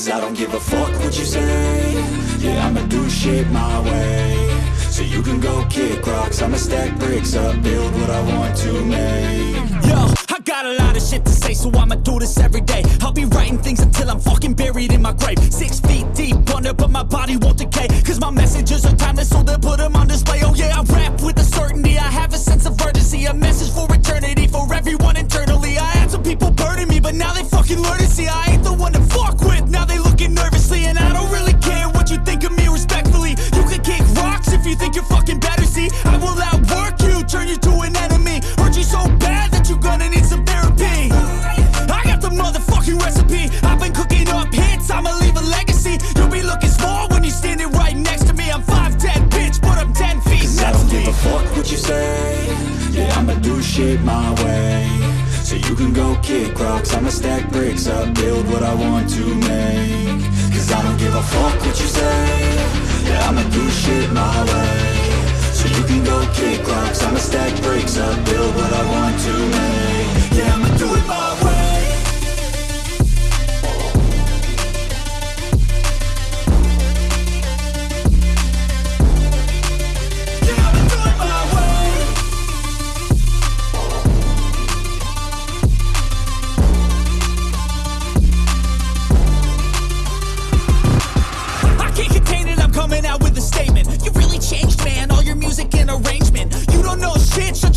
Cause I don't give a fuck what you say. Yeah, I'ma do shit my way. So you can go kick rocks. I'ma stack bricks up, build what I want to make. Yo, a lot of shit to say, so I'ma do this every day. I'll be writing things until I'm fucking buried in my grave. Six feet deep under, but my body won't decay. Cause my messages are timeless, so they'll put them on display. Oh yeah, I rap with a certainty. I have a sense of urgency, a message for eternity, for everyone internally. I had some people burning me, but now they fucking learn to see I ain't the one to fuck with. Now they looking nervously, and I don't really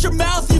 your mouth,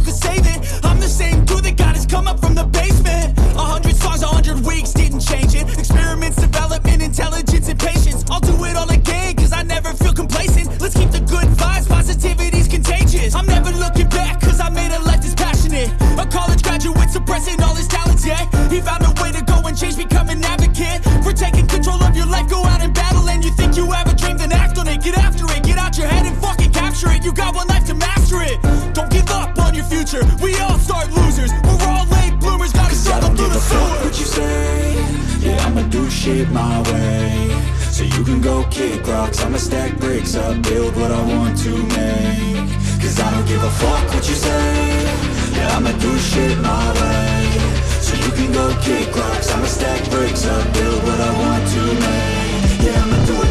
kick rocks. I'ma stack bricks up, build what I want to make. Cause I don't give a fuck what you say. Yeah, I'ma do shit my way. So you can go kick rocks. I'ma stack bricks up, build what I want to make. Yeah, I'ma do it.